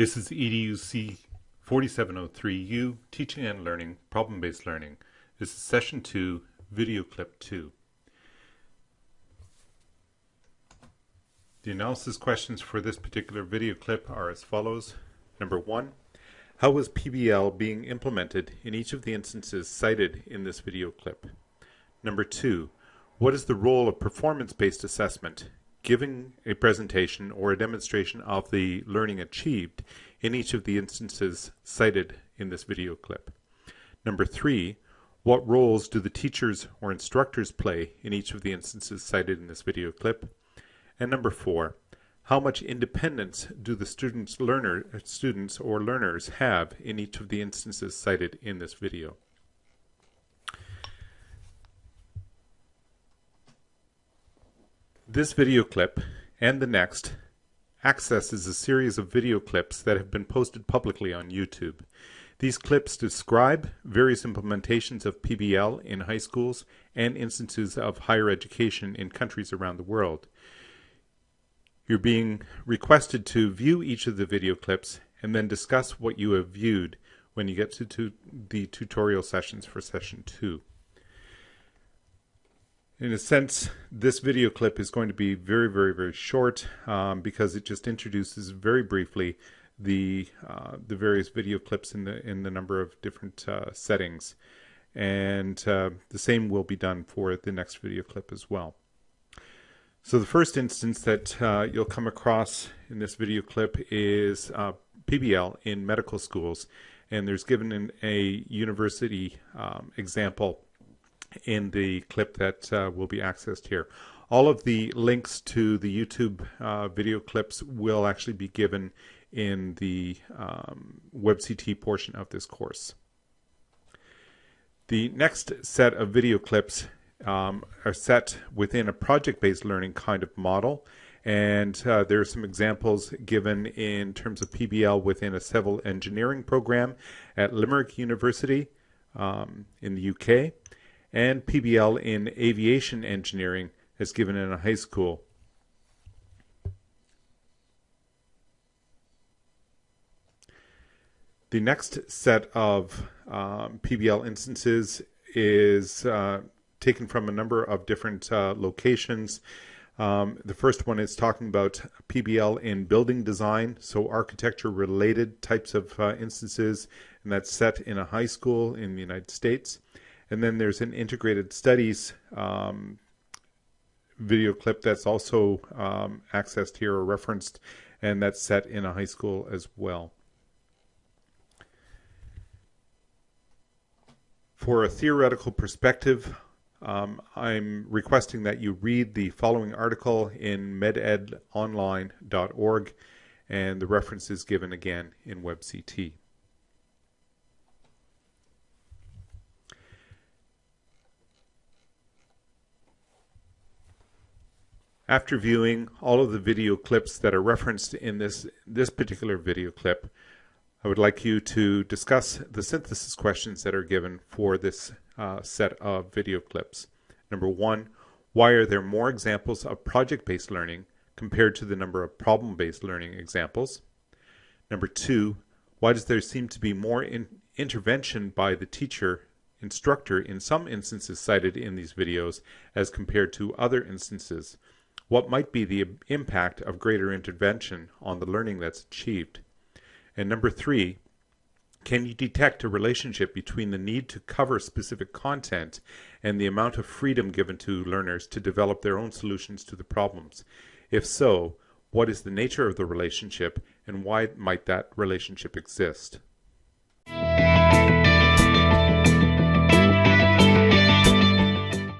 This is EDUC 4703U, Teaching and Learning, Problem-Based Learning. This is Session 2, Video Clip 2. The analysis questions for this particular video clip are as follows. Number one, how was PBL being implemented in each of the instances cited in this video clip? Number two, what is the role of performance-based assessment giving a presentation or a demonstration of the learning achieved in each of the instances cited in this video clip. Number three, what roles do the teachers or instructors play in each of the instances cited in this video clip? And number four, how much independence do the students, learner, students or learners have in each of the instances cited in this video? This video clip and the next accesses a series of video clips that have been posted publicly on YouTube. These clips describe various implementations of PBL in high schools and instances of higher education in countries around the world. You're being requested to view each of the video clips and then discuss what you have viewed when you get to, to the tutorial sessions for session 2. In a sense, this video clip is going to be very, very, very short um, because it just introduces very briefly the uh, the various video clips in the in the number of different uh, settings, and uh, the same will be done for the next video clip as well. So the first instance that uh, you'll come across in this video clip is uh, PBL in medical schools, and there's given in a university um, example in the clip that uh, will be accessed here. All of the links to the YouTube uh, video clips will actually be given in the um, WebCT portion of this course. The next set of video clips um, are set within a project-based learning kind of model and uh, there are some examples given in terms of PBL within a civil engineering program at Limerick University um, in the UK and PBL in aviation engineering as given in a high school. The next set of um, PBL instances is uh, taken from a number of different uh, locations. Um, the first one is talking about PBL in building design, so architecture related types of uh, instances, and that's set in a high school in the United States. And then there's an integrated studies um, video clip that's also um, accessed here or referenced, and that's set in a high school as well. For a theoretical perspective, um, I'm requesting that you read the following article in mededonline.org, and the reference is given again in WebCT. After viewing all of the video clips that are referenced in this, this particular video clip, I would like you to discuss the synthesis questions that are given for this uh, set of video clips. Number one, why are there more examples of project-based learning compared to the number of problem-based learning examples? Number two, why does there seem to be more in intervention by the teacher instructor in some instances cited in these videos as compared to other instances? What might be the impact of greater intervention on the learning that's achieved? And number three, can you detect a relationship between the need to cover specific content and the amount of freedom given to learners to develop their own solutions to the problems? If so, what is the nature of the relationship and why might that relationship exist?